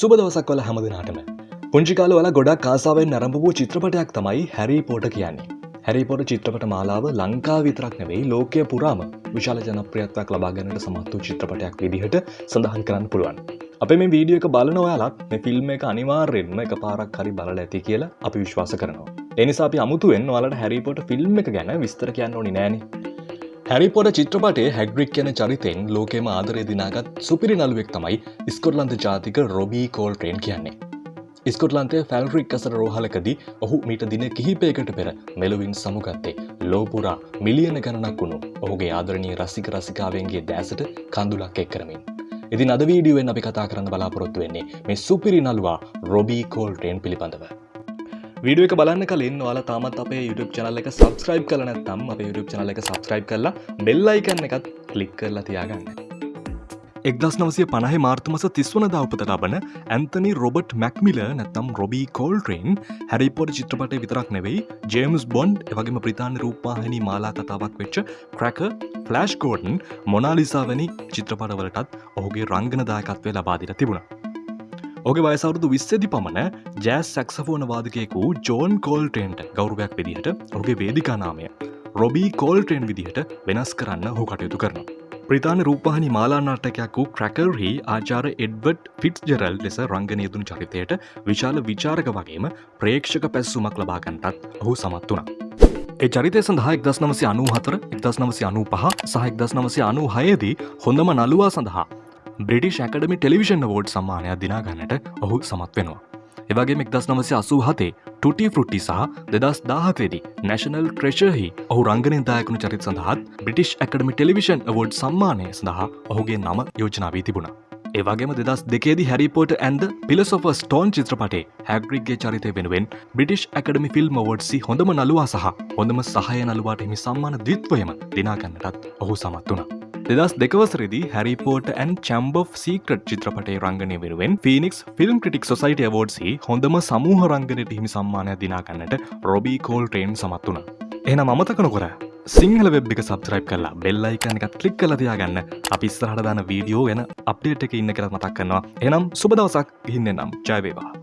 සුබ දවසක් වල හැමදිනාටම. පුංචිකාල වල ගොඩක් කාසාාවෙන් නරඹ වූ චිත්‍රපටයක් තමයි හැරී පෝට කියන්නේ. හැරිපොට චිත්‍රපට මාලාව ලංකා විතරක් නෙවෙයි ලෝකය පුරාම විශාල ජනප්‍රියත්වයක් ලබාගන්නට සමත් වූ චිත්‍රපටයක් විදිහට සඳහන් කරන්න පුළුවන්. අප මේ වීඩියෝ එක බලන ඔයාලත් මේ ෆිල්ම් එක අනිවාර්යෙන්ම එක පාරක් හරි බලල ඇති කියලා අපි විශ්වාස කරනවා. එනිසා අපි අමුතුවෙන් වලට හැරිපොට ෆිල්ම් එක ගැන විස්තර කියන්න ඕනි නෑන. හැරිපොට චිත්‍රපටේ හැග්‍රික් කියන චරිතෙන් ලෝකෙම ආදරය දිනාගත් සුපිරි නළුවෙක් තමයි ස්කොට්ලන්ත ජාතික රොබී කෝල් ට්‍රේන් කියන්නේ. ස්කොට්ලන්තේ ෆැල්රික් අසර රෝහලකදී ඔහු මීට දින කිහිපයකට පෙර මෙලවින් සමුගත්තේ ලෝපුරා මිලියන ගණනක් වුණු ඔහුගේ ආදරණී රසික රසිකාවන්ගේ දෑසට කඳුලක් එක් කරමින්. ඉතින් අද වීඩියුවෙන් අපි කතා කරන්න බලාපොරොත්තු වෙන්නේ මේ සුපිරි නල්වා රොබී කෝල් ට්‍රේන් පිළිබඳව. වීඩියෝ එක බලන්න කලින් ඔයාලා තාමත් අපේ YouTube channel එක subscribe කරලා නැත්නම් අපේ YouTube channel එක subscribe කරලා bell icon එකත් click කරලා තියාගන්න. එක්දස් නවසය පණහ මාර්තමස තිස්වන දවපත ලබන ඇන්තනි රොබට් මැක්මිල නැත්තම් රොබී කෝල්ට්‍රේන් හැරිපොඩ චිත්‍රපටය විතරක් නෙවෙයි ජේම්ස් බොන්ඩ් එවගේම ප්‍රතාාන රූපාහනි මාලා කතාවක් වෙච්ච ක්‍රැක ෆලස්් කෝඩන් මොනාලිසාවැනි චිත්‍රපටවලටත් ඔහුගේ රංගනදායකත්වය ලබාදිර තිබුණා. ඔගේ වයසවරුදු විස්සදි පමණ ජෑස් සැක්සෆෝන වාදකයෙකු ජෝන් කෝල්ටේන්ට ගෞරවයක් විදිහට ඔගේ වේදිකානාමය රොබී කෝල්ටේන් විදිහට වෙනස් කරන්න හු කටයුතු කරන. ප්‍රතාන රූපහනි මාලානාටකයක් වූ ක්‍රැකල්හි ආචාර එඩ්වඩ් ෆිට් ජෙරල් ලෙස රංගනයදුන් චරිතයට විශාල විචාරක වගේම ප්‍රේක්ෂක පැස්සුමක් ලබාගන්ටත් ඔහු සමත් වුණ. ඒ චරිතය සඳහා එක්දස් නමසි අනු හතර එක්දස් නමසි අනු පහ සහ එක්දස් නමසි අනු හයදී හොඳම නළුවා සඳහා බ්‍රිටිෂ් ඇකඩමි ටෙලිවිෂන් වෝඩ් සම්මානයක් දිනාගන්නට ඔහු සමත් වෙනවා. එවගේ එක්දස් නමසි අසූ හතේ ටුටි ෆෘට්ටි සහ දෙදස් දාහතේදී නැශනල් ක්‍රේෂහහි ඔහු රංගනදායකුණු චරිත සඳහත් බ්‍රිටිෂ් ඇකඩමි ටෙලිවිෂන් වෝඩ් සම්මානය සඳහා ඔහුගේ නම යෝජනාවී තිබුණා. ඒවගේම දෙදස් දෙකේදි හැරිපෝට ඇන්ද පිලසොෆ ස්ටෝන් චිත්‍රපටේ හැග්‍රික්ගේ චරිතය වෙනුවෙන් බ්‍රිටිෂ් ඇකඩමි ෆිල්ම් වෝඩ්සි හොඳම නලවා සහ හොඳම සහය නලවාට හිමි සම්මාන දිත්වයම දිනාගන්නටත් ඔහු සමත් වුණා. දෙදස් දෙකවසරදි Harry Potter and chamber secret චිත්‍රපටේ රංගනය වෙනුවෙන් ෆිනික්ස් ෆිල්ම් ක්‍රටික් සොසයිට වෝඩ්සි හොඳම සමූහ රංගනයට හිමි සම්මානය දිනාගන්නට රොබී කෝල් ට්‍රේන් සමත් වුණ. එන මතක නොකර සිංහල වෙබ් එක සබස්්‍රයිප් කරලා බෙල්ලයිකන එකත් කලික් කල තියාගන්න අපි ස්රහට දාන වීඩියෝ ගැන අප්ඩේට් එක ඉන්න කරත් මතක් කරනවා එනම් සුබදවසක් ඉන්න නම් ජයවේවා.